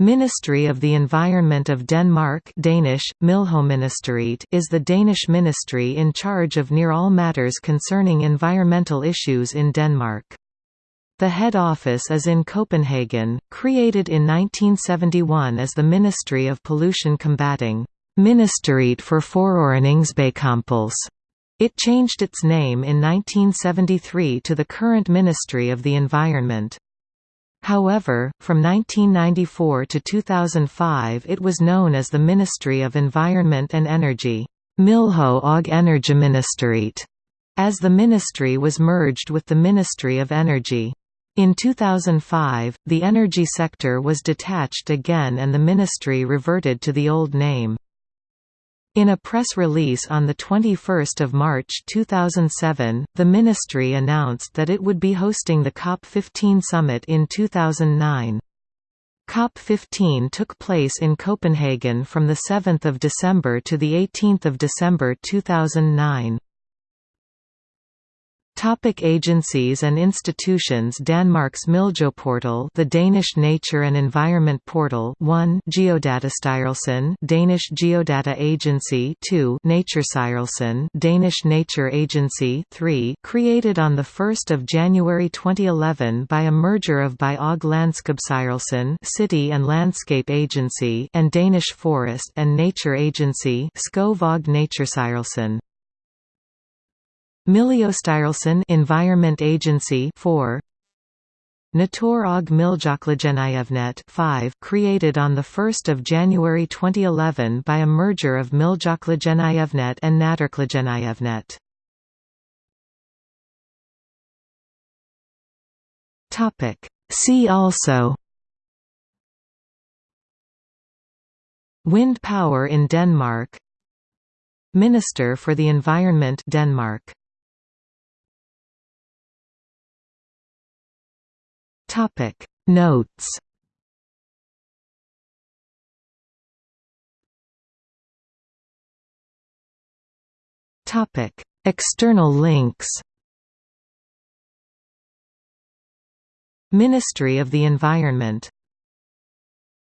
Ministry of the Environment of Denmark Danish, is the Danish ministry in charge of near all matters concerning environmental issues in Denmark. The head office is in Copenhagen, created in 1971 as the Ministry of Pollution Combating Ministeriet for Forureningsbekæmpelse. It changed its name in 1973 to the current Ministry of the Environment. However, from 1994 to 2005 it was known as the Ministry of Environment and Energy Miljø og Energiministeriet, as the ministry was merged with the Ministry of Energy. In 2005, the energy sector was detached again and the ministry reverted to the old name. In a press release on 21 March 2007, the ministry announced that it would be hosting the COP15 summit in 2009. COP15 took place in Copenhagen from 7 December to 18 December 2009. Topic agencies and institutions Danmarks Miljøportal the Danish Nature and Environment Portal 1 Geodatastyrelsen Danish Geodata Agency 2 Naturestyrelsen Danish Nature Agency 3 created on 1 January 2011 by a merger of By- Landskabsstyrelsen City and Landscape Agency and Danish Forest and Nature Agency Skov og Miljøstyrelsen Environment Agency 4 Natur og Miljøklagenævnet 5 created on 1 January 2011 by a merger of Miljøklagenævnet and Naturklagenævnet. See also Wind power in Denmark Minister for the Environment Denmark Topic. Notes. Topic. External links. Ministry of the Environment